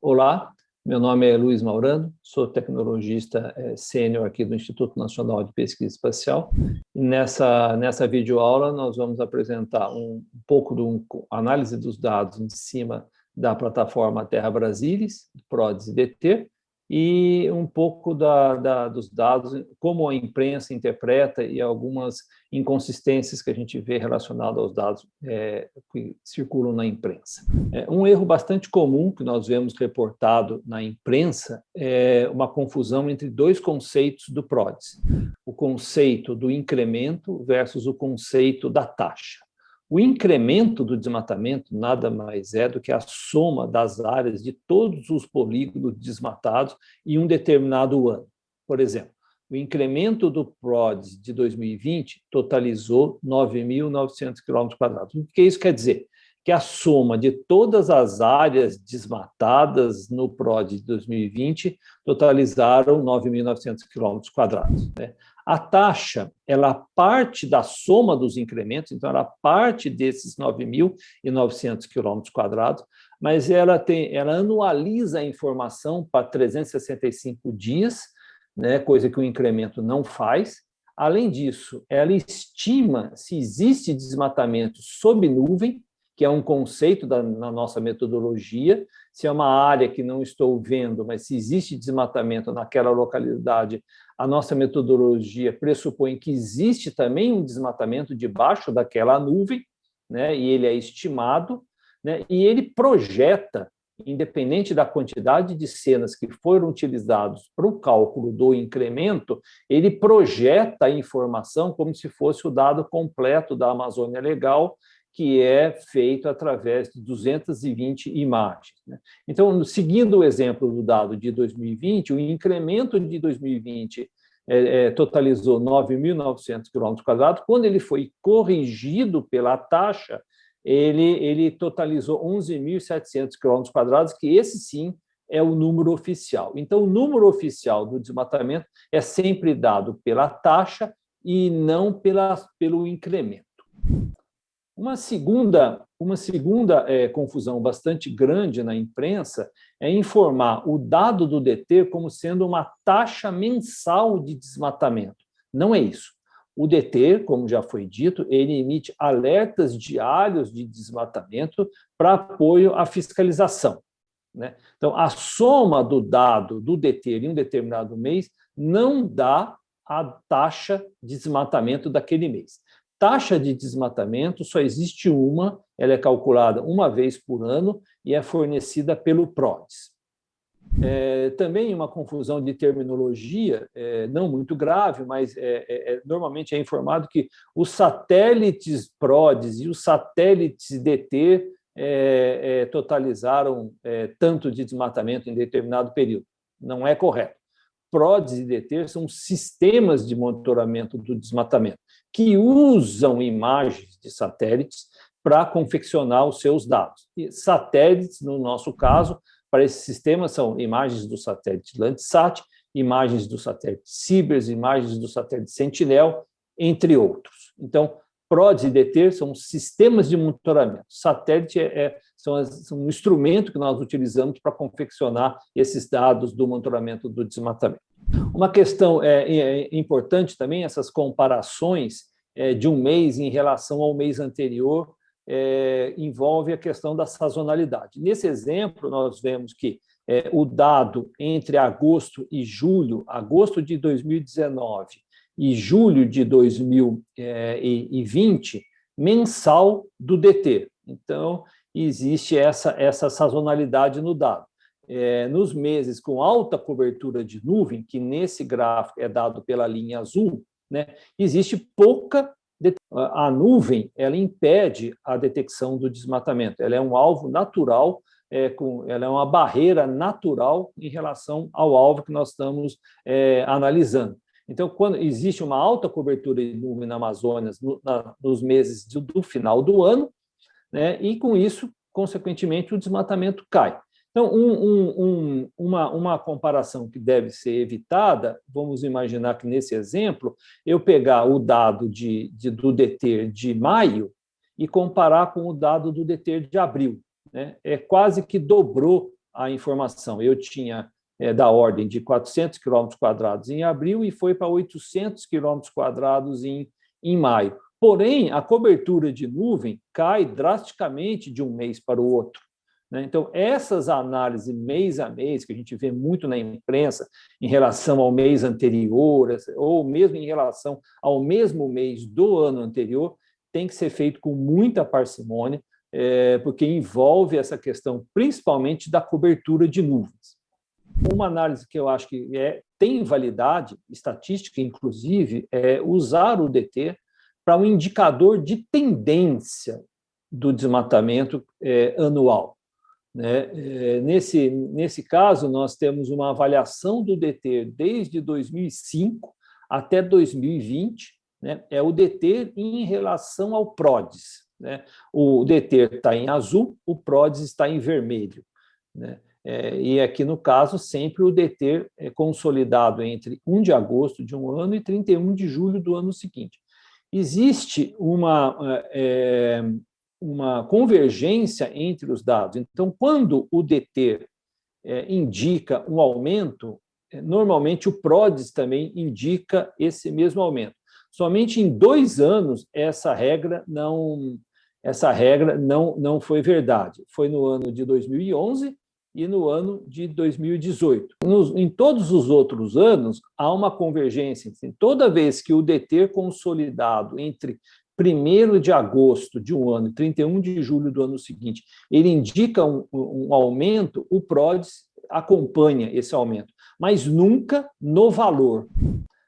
Olá, meu nome é Luiz Maurano, sou tecnologista é, sênior aqui do Instituto Nacional de Pesquisa Espacial. Nessa, nessa videoaula nós vamos apresentar um, um pouco de um, análise dos dados em cima da plataforma Terra Brasilis, PRODES e DT, e um pouco da, da, dos dados, como a imprensa interpreta e algumas inconsistências que a gente vê relacionadas aos dados é, que circulam na imprensa. É, um erro bastante comum que nós vemos reportado na imprensa é uma confusão entre dois conceitos do PRODES, o conceito do incremento versus o conceito da taxa. O incremento do desmatamento nada mais é do que a soma das áreas de todos os polígonos desmatados em um determinado ano. Por exemplo, o incremento do PRODES de 2020 totalizou 9.900 km. O que isso quer dizer? Que a soma de todas as áreas desmatadas no PROD de 2020 totalizaram 9.900 km. Né? A taxa, ela parte da soma dos incrementos, então ela parte desses 9.900 quilômetros quadrados, mas ela, tem, ela anualiza a informação para 365 dias, né, coisa que o incremento não faz. Além disso, ela estima se existe desmatamento sob nuvem, que é um conceito da, na nossa metodologia, se é uma área que não estou vendo, mas se existe desmatamento naquela localidade, a nossa metodologia pressupõe que existe também um desmatamento debaixo daquela nuvem, né, e ele é estimado, né, e ele projeta, independente da quantidade de cenas que foram utilizados para o cálculo do incremento, ele projeta a informação como se fosse o dado completo da Amazônia Legal, que é feito através de 220 imagens. Né? Então, seguindo o exemplo do dado de 2020, o incremento de 2020 é, é, totalizou 9.900 km, quando ele foi corrigido pela taxa, ele, ele totalizou 11.700 km, que esse sim é o número oficial. Então, o número oficial do desmatamento é sempre dado pela taxa e não pela, pelo incremento. Uma segunda, uma segunda é, confusão bastante grande na imprensa é informar o dado do DT como sendo uma taxa mensal de desmatamento. Não é isso. O DT, como já foi dito, ele emite alertas diários de desmatamento para apoio à fiscalização. Né? Então, a soma do dado do DT em um determinado mês não dá a taxa de desmatamento daquele mês. Taxa de desmatamento só existe uma, ela é calculada uma vez por ano e é fornecida pelo PRODES. É, também uma confusão de terminologia, é, não muito grave, mas é, é, é normalmente é informado que os satélites PRODES e os satélites DT é, totalizaram tanto de desmatamento em determinado período. Não é correto. PRODES e DT são sistemas de monitoramento do desmatamento que usam imagens de satélites para confeccionar os seus dados. E satélites, no nosso caso, para esse sistema são imagens do satélite Landsat, imagens do satélite Cibers, imagens do satélite Sentinel, entre outros. Então, PRODES e DT são sistemas de monitoramento. Satélite é, é são, são um instrumento que nós utilizamos para confeccionar esses dados do monitoramento do desmatamento. Uma questão é, é importante também, essas comparações é, de um mês em relação ao mês anterior, é, envolve a questão da sazonalidade. Nesse exemplo, nós vemos que é, o dado entre agosto e julho, agosto de 2019 e julho de 2020, mensal do DT. Então, existe essa, essa sazonalidade no dado é, nos meses com alta cobertura de nuvem, que nesse gráfico é dado pela linha azul, né, existe pouca... A nuvem ela impede a detecção do desmatamento, ela é um alvo natural, é, com, ela é uma barreira natural em relação ao alvo que nós estamos é, analisando. Então, quando existe uma alta cobertura de nuvem na Amazônia no, na, nos meses do, do, final do ano, né, e com isso, consequentemente, o desmatamento cai. Então, um, um, um, uma, uma comparação que deve ser evitada, vamos imaginar que nesse exemplo, eu pegar o dado de, de, do DETER de maio e comparar com o dado do DETER de abril. Né? É quase que dobrou a informação. Eu tinha é, da ordem de 400 km quadrados em abril e foi para 800 km quadrados em, em maio. Porém, a cobertura de nuvem cai drasticamente de um mês para o outro. Né? Então, essas análises mês a mês, que a gente vê muito na imprensa, em relação ao mês anterior, ou mesmo em relação ao mesmo mês do ano anterior, tem que ser feito com muita parcimônia, é, porque envolve essa questão principalmente da cobertura de nuvens. Uma análise que eu acho que é, tem validade estatística, inclusive, é usar o DT para um indicador de tendência do desmatamento é, anual. Né? É, nesse, nesse caso, nós temos uma avaliação do DT desde 2005 até 2020, né? é o DT em relação ao PRODES. Né? O DT está em azul, o PRODES está em vermelho. Né? É, e aqui, no caso, sempre o DT é consolidado entre 1 de agosto de um ano e 31 de julho do ano seguinte. Existe uma, é, uma convergência entre os dados. Então, quando o DT é, indica um aumento, é, normalmente o PRODES também indica esse mesmo aumento. Somente em dois anos essa regra não, essa regra não, não foi verdade. Foi no ano de 2011 e no ano de 2018. Nos, em todos os outros anos, há uma convergência. Toda vez que o DT consolidado entre 1 de agosto de um ano e 31 de julho do ano seguinte, ele indica um, um aumento, o PRODES acompanha esse aumento, mas nunca no valor.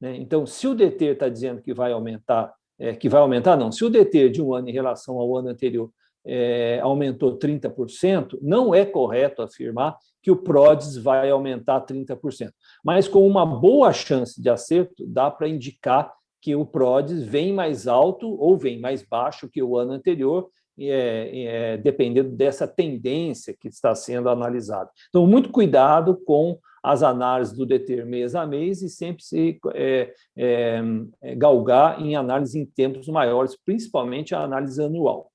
Né? Então, se o DT está dizendo que vai aumentar, é, que vai aumentar, não, se o DT de um ano em relação ao ano anterior é, aumentou 30%, não é correto afirmar que o PRODES vai aumentar 30%. Mas com uma boa chance de acerto, dá para indicar que o PRODES vem mais alto ou vem mais baixo que o ano anterior, é, é, dependendo dessa tendência que está sendo analisada. Então, muito cuidado com as análises do DETER mês a mês e sempre se é, é, é, galgar em análise em tempos maiores, principalmente a análise anual.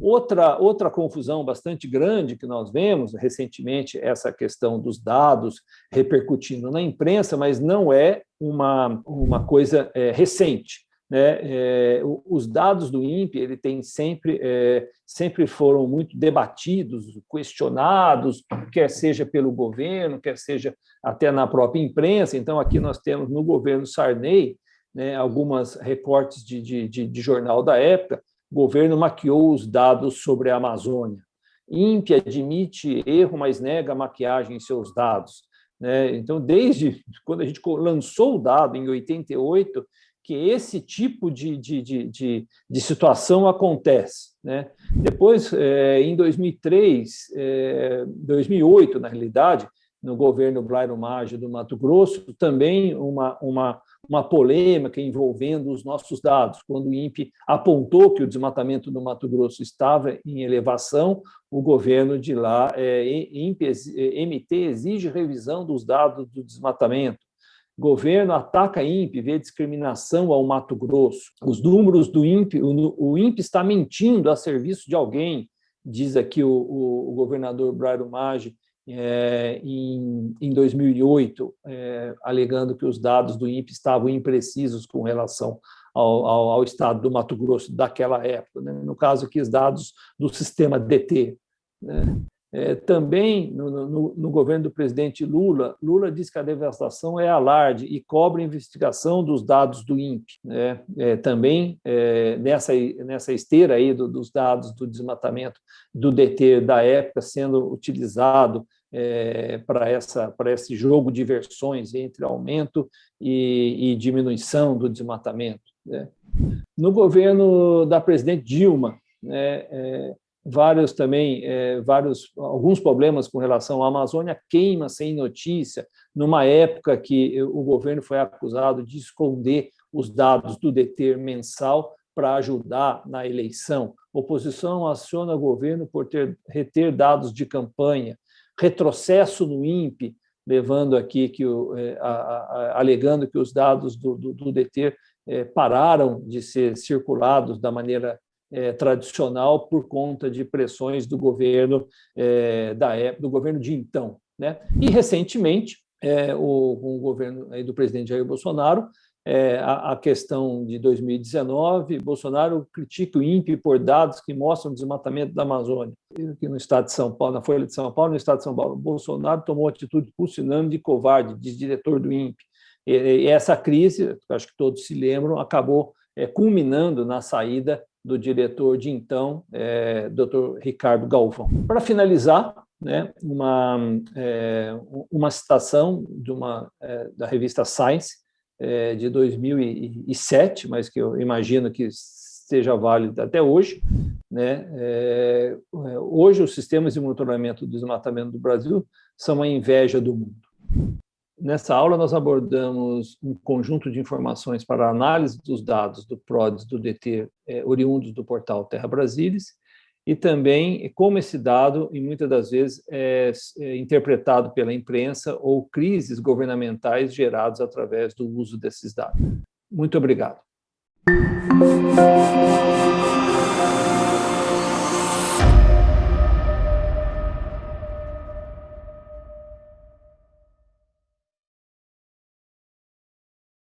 Outra, outra confusão bastante grande que nós vemos recentemente, essa questão dos dados repercutindo na imprensa, mas não é uma, uma coisa é, recente. Né? É, os dados do INPE ele tem sempre, é, sempre foram muito debatidos, questionados, quer seja pelo governo, quer seja até na própria imprensa. Então, aqui nós temos no governo Sarney né, algumas recortes de, de, de, de jornal da época, o governo maquiou os dados sobre a Amazônia. INPE admite erro, mas nega maquiagem em seus dados. Né? Então, desde quando a gente lançou o dado, em 88, que esse tipo de, de, de, de, situação acontece. Né? Depois, é, em 2003, é, 2008, na realidade, no governo Blairo Maggi do Mato Grosso, também uma, uma, uma polêmica envolvendo os nossos dados. Quando o INPE apontou que o desmatamento no Mato Grosso estava em elevação, o governo de lá, é, INPE, é, MT, exige revisão dos dados do desmatamento. Governo ataca INPE, vê discriminação ao Mato Grosso. Os números do INPE, o, o INPE está mentindo a serviço de alguém, diz aqui o, o, o governador Brairo Maggi, é, em, em 2008, é, alegando que os dados do INPE estavam imprecisos com relação ao, ao, ao estado do Mato Grosso daquela época, né? no caso aqui os dados do sistema DT. Né? É, também, no, no, no, governo do presidente Lula, Lula diz que a devastação é alarde e cobra investigação dos dados do INPE. Né? É, também, é, nessa, nessa esteira aí do, dos dados do desmatamento do DT da época sendo utilizado é, para esse jogo de versões entre aumento e, e diminuição do desmatamento. Né? No governo da presidente Dilma, né, é, vários também, é, vários, alguns problemas com relação à Amazônia, queima sem notícia, numa época que o governo foi acusado de esconder os dados do DETER mensal para ajudar na eleição. Oposição aciona o governo por ter, reter dados de campanha retrocesso no INPE, levando aqui que o, é, a, a, alegando que os dados do, do, do DT é, pararam de ser circulados da maneira é, tradicional por conta de pressões do governo é, da época, do governo de então, né? E recentemente, é, o, o governo do presidente Jair Bolsonaro é, a, a, questão de 2019, Bolsonaro critica o INPE por dados que mostram o desmatamento da Amazônia. Aqui no estado de São Paulo, na Folha de São Paulo, no estado de São Paulo, Bolsonaro tomou atitude pusilânime de covarde, diz diretor do INPE. E, e essa crise, acho que todos se lembram, acabou é, culminando na saída do diretor de então, é, Dr. Ricardo Galvão. Para finalizar, né, uma, é, uma citação de uma, é, da revista Science, é, de 2007, mas que eu imagino que seja válido até hoje. Né? É, hoje, os sistemas de monitoramento do desmatamento do Brasil são a inveja do mundo. Nessa aula, nós abordamos um conjunto de informações para análise dos dados do PRODES do DT é, oriundos do portal Terra Brasilis e também como esse dado, e muitas das vezes, é, é interpretado pela imprensa ou crises governamentais geradas através do uso desses dados. Muito obrigado.